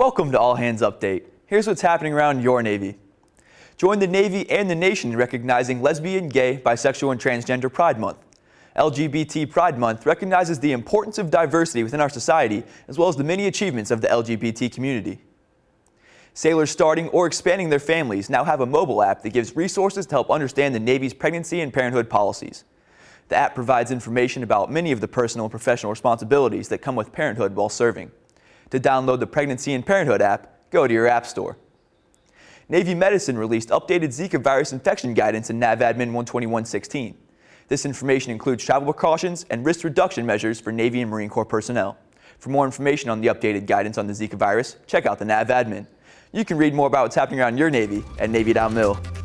Welcome to All Hands Update. Here's what's happening around your Navy. Join the Navy and the nation in recognizing lesbian, gay, bisexual, and transgender Pride Month. LGBT Pride Month recognizes the importance of diversity within our society, as well as the many achievements of the LGBT community. Sailors starting or expanding their families now have a mobile app that gives resources to help understand the Navy's pregnancy and parenthood policies. The app provides information about many of the personal and professional responsibilities that come with parenthood while serving. To download the Pregnancy and Parenthood app, go to your app store. Navy Medicine released updated Zika virus infection guidance in NAVADMIN 12116. This information includes travel precautions and risk reduction measures for Navy and Marine Corps personnel. For more information on the updated guidance on the Zika virus, check out the NAVADMIN. You can read more about what's happening around your Navy at Navy.mil.